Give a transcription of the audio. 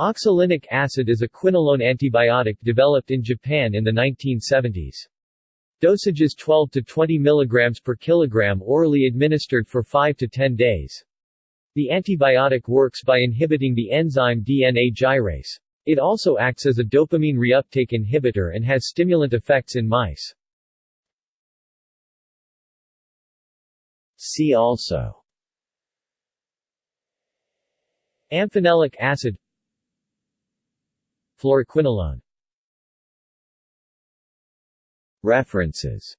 Oxolinic acid is a quinolone antibiotic developed in Japan in the 1970s. Dosages 12 to 20 mg per kilogram orally administered for 5 to 10 days. The antibiotic works by inhibiting the enzyme DNA gyrase. It also acts as a dopamine reuptake inhibitor and has stimulant effects in mice. See also Amphenolic acid Fluoroquinolone. References